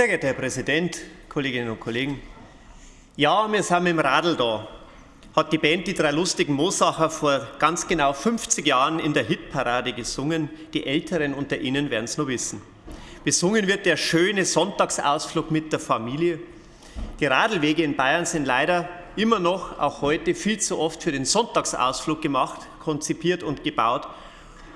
Sehr geehrter Herr Präsident, Kolleginnen und Kollegen! Ja, wir sind dem Radl da, hat die Band Die drei lustigen Mosacher vor ganz genau 50 Jahren in der Hitparade gesungen. Die Älteren unter Ihnen werden es noch wissen. Besungen wird der schöne Sonntagsausflug mit der Familie. Die Radlwege in Bayern sind leider immer noch, auch heute, viel zu oft für den Sonntagsausflug gemacht, konzipiert und gebaut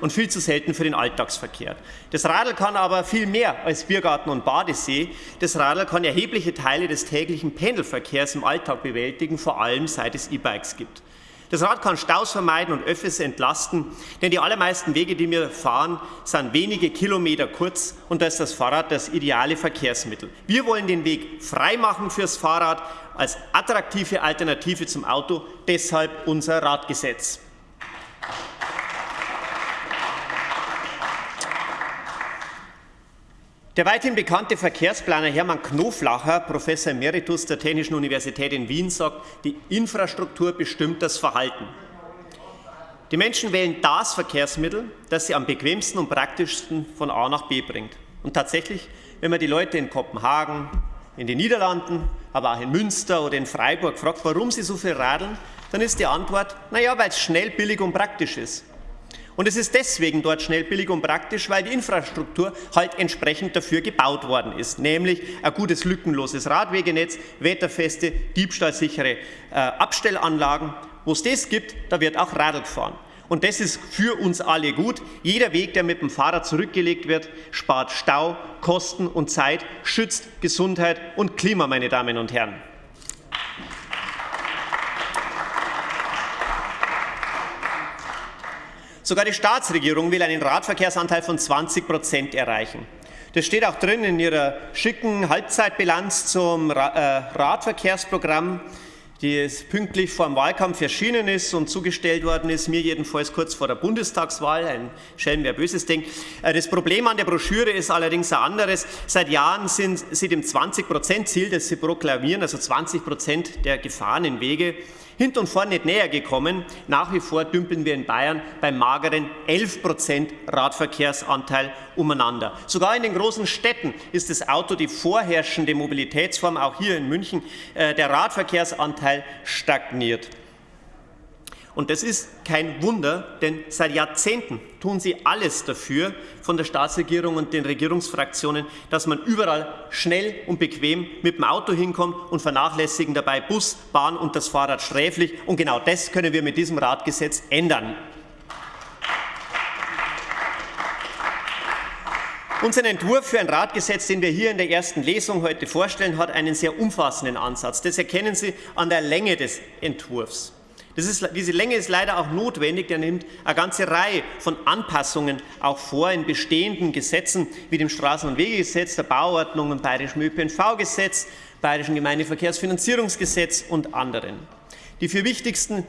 und viel zu selten für den Alltagsverkehr. Das Radl kann aber viel mehr als Biergarten und Badesee. Das Radl kann erhebliche Teile des täglichen Pendelverkehrs im Alltag bewältigen, vor allem seit es E-Bikes gibt. Das Rad kann Staus vermeiden und Öffis entlasten, denn die allermeisten Wege, die wir fahren, sind wenige Kilometer kurz und da ist das Fahrrad das ideale Verkehrsmittel. Wir wollen den Weg frei machen fürs Fahrrad als attraktive Alternative zum Auto, deshalb unser Radgesetz. Der weithin bekannte Verkehrsplaner Hermann Knoflacher, Professor Emeritus der Technischen Universität in Wien, sagt, die Infrastruktur bestimmt das Verhalten. Die Menschen wählen das Verkehrsmittel, das sie am bequemsten und praktischsten von A nach B bringt. Und tatsächlich, wenn man die Leute in Kopenhagen, in den Niederlanden, aber auch in Münster oder in Freiburg fragt, warum sie so viel radeln, dann ist die Antwort, naja, weil es schnell, billig und praktisch ist. Und es ist deswegen dort schnell, billig und praktisch, weil die Infrastruktur halt entsprechend dafür gebaut worden ist, nämlich ein gutes, lückenloses Radwegenetz, wetterfeste, diebstahlsichere äh, Abstellanlagen. Wo es das gibt, da wird auch Radl gefahren. Und das ist für uns alle gut. Jeder Weg, der mit dem Fahrrad zurückgelegt wird, spart Stau, Kosten und Zeit, schützt Gesundheit und Klima, meine Damen und Herren. Sogar die Staatsregierung will einen Radverkehrsanteil von 20 Prozent erreichen. Das steht auch drin in ihrer schicken Halbzeitbilanz zum äh, Radverkehrsprogramm, die pünktlich vor dem Wahlkampf erschienen ist und zugestellt worden ist, mir jedenfalls kurz vor der Bundestagswahl, ein Schelm, wer Böses denkt. Äh, das Problem an der Broschüre ist allerdings ein anderes. Seit Jahren sind sie dem 20-Prozent-Ziel, das sie proklamieren, also 20 Prozent der gefahrenen Wege, hinten und vorne nicht näher gekommen. Nach wie vor dümpeln wir in Bayern beim mageren 11 Prozent Radverkehrsanteil umeinander. Sogar in den großen Städten ist das Auto die vorherrschende Mobilitätsform, auch hier in München. Äh, der Radverkehrsanteil stagniert. Und das ist kein Wunder, denn seit Jahrzehnten tun sie alles dafür von der Staatsregierung und den Regierungsfraktionen, dass man überall schnell und bequem mit dem Auto hinkommt und vernachlässigen dabei Bus, Bahn und das Fahrrad sträflich. Und genau das können wir mit diesem Radgesetz ändern. Unser Entwurf für ein Radgesetz, den wir hier in der ersten Lesung heute vorstellen, hat einen sehr umfassenden Ansatz. Das erkennen Sie an der Länge des Entwurfs. Ist, diese Länge ist leider auch notwendig. Der nimmt eine ganze Reihe von Anpassungen auch vor in bestehenden Gesetzen wie dem Straßen- und Wegegesetz, der Bauordnung und Bayerischen ÖPNV-Gesetz, Bayerischen Gemeindeverkehrsfinanzierungsgesetz und anderen. Die vier wichtigsten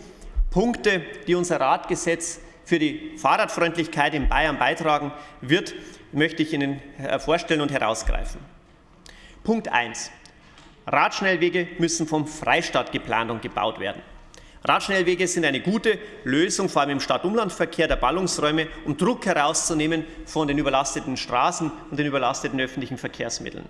Punkte, die unser Radgesetz für die Fahrradfreundlichkeit in Bayern beitragen wird, möchte ich Ihnen äh, vorstellen und herausgreifen. Punkt 1. Radschnellwege müssen vom Freistaat geplant und gebaut werden. Radschnellwege sind eine gute Lösung, vor allem im Stadt-Umland-Verkehr der Ballungsräume, um Druck herauszunehmen von den überlasteten Straßen und den überlasteten öffentlichen Verkehrsmitteln.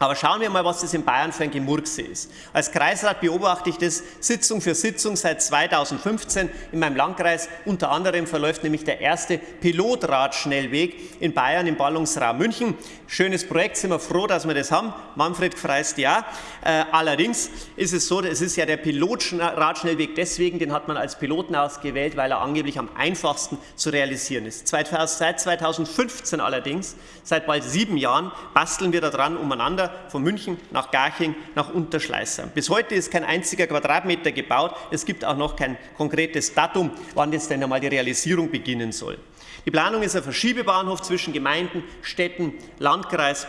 Aber schauen wir mal, was das in Bayern für ein Gemurkse ist. Als Kreisrat beobachte ich das Sitzung für Sitzung seit 2015 in meinem Landkreis. Unter anderem verläuft nämlich der erste Pilotradschnellweg in Bayern im Ballungsraum München. Schönes Projekt, sind wir froh, dass wir das haben. Manfred freist ja. Äh, allerdings ist es so, es ist ja der Pilotradschnellweg deswegen, den hat man als Piloten ausgewählt, weil er angeblich am einfachsten zu realisieren ist. Seit 2015 allerdings, seit bald sieben Jahren, basteln wir daran umeinander von München nach Garching nach Unterschleißheim. Bis heute ist kein einziger Quadratmeter gebaut. Es gibt auch noch kein konkretes Datum, wann jetzt denn einmal die Realisierung beginnen soll. Die Planung ist ein Verschiebebahnhof zwischen Gemeinden, Städten, Landkreis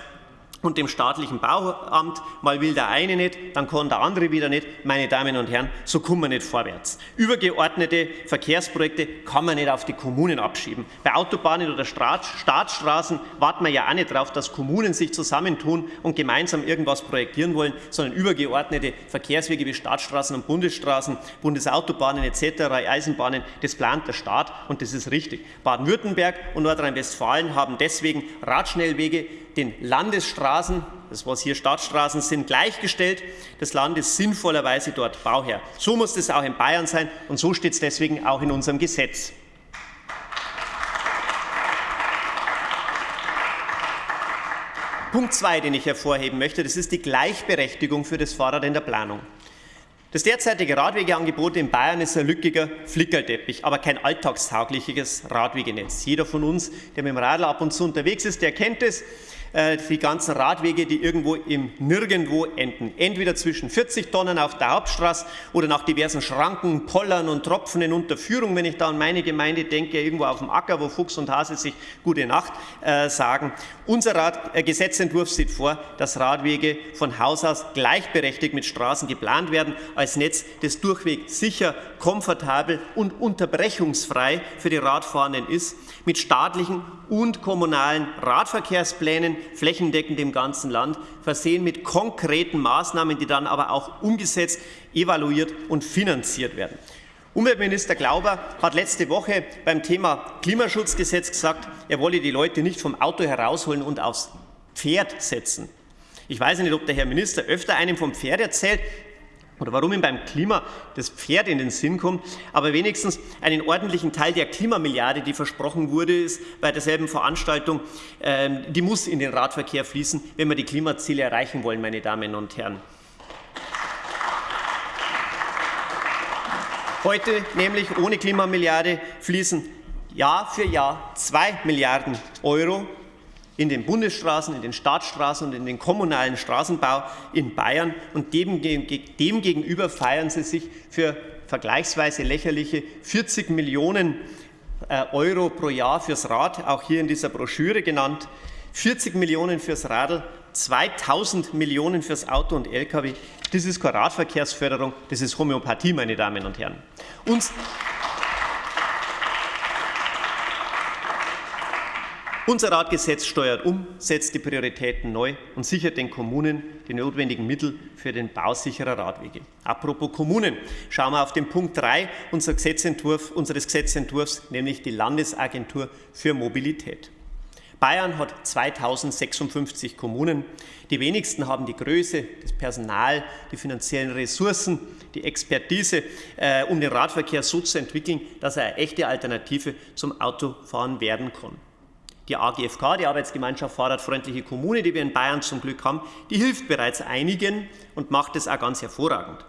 und dem staatlichen Bauamt. Mal will der eine nicht, dann kann der andere wieder nicht. Meine Damen und Herren, so kommen wir nicht vorwärts. Übergeordnete Verkehrsprojekte kann man nicht auf die Kommunen abschieben. Bei Autobahnen oder Staatsstraßen warten wir ja auch nicht darauf, dass Kommunen sich zusammentun und gemeinsam irgendwas projektieren wollen, sondern übergeordnete Verkehrswege wie Staatsstraßen und Bundesstraßen, Bundesautobahnen etc., Eisenbahnen, das plant der Staat und das ist richtig. Baden-Württemberg und Nordrhein-Westfalen haben deswegen Radschnellwege den Landesstraßen, das was hier Stadtstraßen sind, gleichgestellt. Das Land ist sinnvollerweise dort Bauherr. So muss es auch in Bayern sein und so steht es deswegen auch in unserem Gesetz. Punkt 2, den ich hervorheben möchte, das ist die Gleichberechtigung für das Fahrrad in der Planung. Das derzeitige Radwegeangebot in Bayern ist ein lückiger Flickerteppich, aber kein alltagstaugliches Radwegenetz. Jeder von uns, der mit dem Radl ab und zu unterwegs ist, der kennt es. Äh, die ganzen Radwege, die irgendwo im Nirgendwo enden. Entweder zwischen 40 Tonnen auf der Hauptstraße oder nach diversen Schranken, Pollern und Tropfen in Unterführung, wenn ich da an meine Gemeinde denke, irgendwo auf dem Acker, wo Fuchs und Hase sich Gute Nacht äh, sagen. Unser Rad, äh, Gesetzentwurf sieht vor, dass Radwege von Haus aus gleichberechtigt mit Straßen geplant werden, als Netz, das durchweg sicher, komfortabel und unterbrechungsfrei für die Radfahrenden ist, mit staatlichen und kommunalen Radverkehrsplänen flächendeckend im ganzen Land, versehen mit konkreten Maßnahmen, die dann aber auch umgesetzt, evaluiert und finanziert werden. Umweltminister Glauber hat letzte Woche beim Thema Klimaschutzgesetz gesagt, er wolle die Leute nicht vom Auto herausholen und aufs Pferd setzen. Ich weiß nicht, ob der Herr Minister öfter einem vom Pferd erzählt oder warum ihm beim Klima das Pferd in den Sinn kommt, aber wenigstens einen ordentlichen Teil der Klimamilliarde, die versprochen wurde, ist bei derselben Veranstaltung, äh, die muss in den Radverkehr fließen, wenn wir die Klimaziele erreichen wollen, meine Damen und Herren. Heute nämlich ohne Klimamilliarde fließen Jahr für Jahr zwei Milliarden Euro in den Bundesstraßen, in den Staatsstraßen und in den kommunalen Straßenbau in Bayern. Und dem, dem feiern sie sich für vergleichsweise lächerliche 40 Millionen äh, Euro pro Jahr fürs Rad, auch hier in dieser Broschüre genannt. 40 Millionen fürs Radl, 2000 Millionen fürs Auto und Lkw. Das ist keine Radverkehrsförderung, das ist Homöopathie, meine Damen und Herren. Uns Unser Radgesetz steuert um, setzt die Prioritäten neu und sichert den Kommunen die notwendigen Mittel für den Bau sicherer Radwege. Apropos Kommunen, schauen wir auf den Punkt 3 unseres, Gesetzentwurf, unseres Gesetzentwurfs, nämlich die Landesagentur für Mobilität. Bayern hat 2056 Kommunen. Die wenigsten haben die Größe, das Personal, die finanziellen Ressourcen, die Expertise, äh, um den Radverkehr so zu entwickeln, dass er eine echte Alternative zum Autofahren werden kann. Die AGFK, die Arbeitsgemeinschaft Fahrradfreundliche Kommune, die wir in Bayern zum Glück haben, die hilft bereits einigen und macht es auch ganz hervorragend.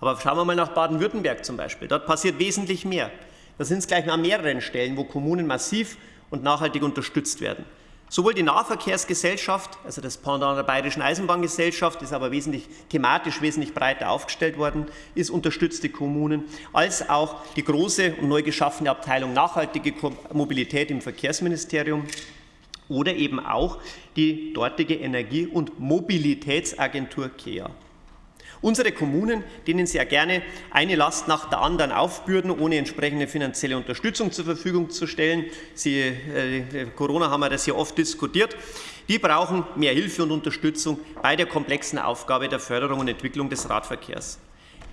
Aber schauen wir mal nach Baden-Württemberg zum Beispiel. Dort passiert wesentlich mehr. Da sind es gleich an mehreren Stellen, wo Kommunen massiv und nachhaltig unterstützt werden. Sowohl die Nahverkehrsgesellschaft, also das Pendant der Bayerischen Eisenbahngesellschaft, ist aber wesentlich thematisch wesentlich breiter aufgestellt worden, ist unterstützte Kommunen, als auch die große und neu geschaffene Abteilung Nachhaltige Mobilität im Verkehrsministerium oder eben auch die dortige Energie- und Mobilitätsagentur KEA. Unsere Kommunen, denen sehr gerne eine Last nach der anderen aufbürden, ohne entsprechende finanzielle Unterstützung zur Verfügung zu stellen. Sie, äh, Corona haben wir das ja oft diskutiert. Die brauchen mehr Hilfe und Unterstützung bei der komplexen Aufgabe der Förderung und Entwicklung des Radverkehrs.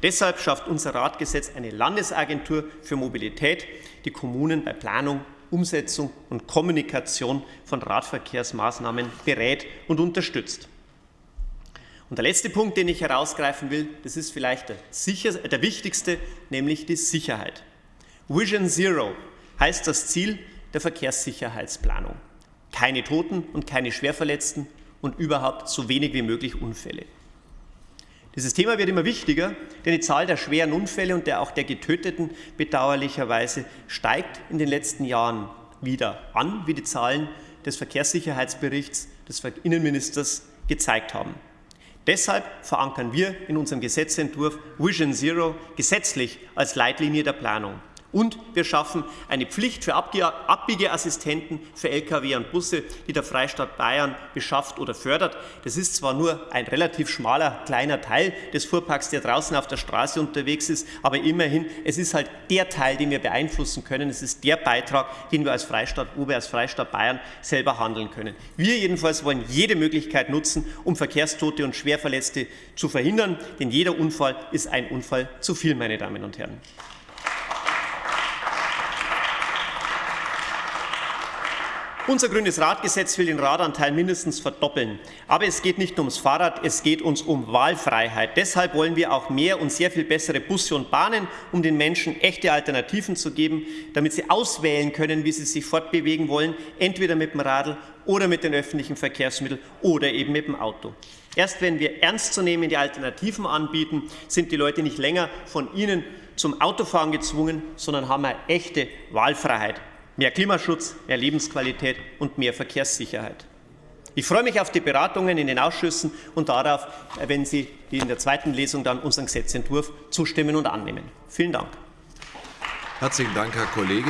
Deshalb schafft unser Radgesetz eine Landesagentur für Mobilität, die Kommunen bei Planung, Umsetzung und Kommunikation von Radverkehrsmaßnahmen berät und unterstützt. Und der letzte Punkt, den ich herausgreifen will, das ist vielleicht der, sicher, der wichtigste, nämlich die Sicherheit. Vision Zero heißt das Ziel der Verkehrssicherheitsplanung. Keine Toten und keine Schwerverletzten und überhaupt so wenig wie möglich Unfälle. Dieses Thema wird immer wichtiger, denn die Zahl der schweren Unfälle und der auch der Getöteten bedauerlicherweise steigt in den letzten Jahren wieder an, wie die Zahlen des Verkehrssicherheitsberichts des Innenministers gezeigt haben. Deshalb verankern wir in unserem Gesetzentwurf Vision Zero gesetzlich als Leitlinie der Planung. Und wir schaffen eine Pflicht für Abbiegeassistenten für Lkw und Busse, die der Freistaat Bayern beschafft oder fördert. Das ist zwar nur ein relativ schmaler, kleiner Teil des Fuhrparks, der draußen auf der Straße unterwegs ist, aber immerhin, es ist halt der Teil, den wir beeinflussen können. Es ist der Beitrag, den wir als Freistaat Ober, als Freistaat Bayern selber handeln können. Wir jedenfalls wollen jede Möglichkeit nutzen, um Verkehrstote und Schwerverletzte zu verhindern, denn jeder Unfall ist ein Unfall zu viel, meine Damen und Herren. Unser grünes Radgesetz will den Radanteil mindestens verdoppeln. Aber es geht nicht ums Fahrrad, es geht uns um Wahlfreiheit. Deshalb wollen wir auch mehr und sehr viel bessere Busse und Bahnen, um den Menschen echte Alternativen zu geben, damit sie auswählen können, wie sie sich fortbewegen wollen, entweder mit dem Radl oder mit den öffentlichen Verkehrsmitteln oder eben mit dem Auto. Erst wenn wir ernstzunehmende Alternativen anbieten, sind die Leute nicht länger von ihnen zum Autofahren gezwungen, sondern haben eine echte Wahlfreiheit. Mehr Klimaschutz, mehr Lebensqualität und mehr Verkehrssicherheit. Ich freue mich auf die Beratungen in den Ausschüssen und darauf, wenn Sie in der zweiten Lesung dann unseren Gesetzentwurf zustimmen und annehmen. Vielen Dank. Herzlichen Dank, Herr Kollege.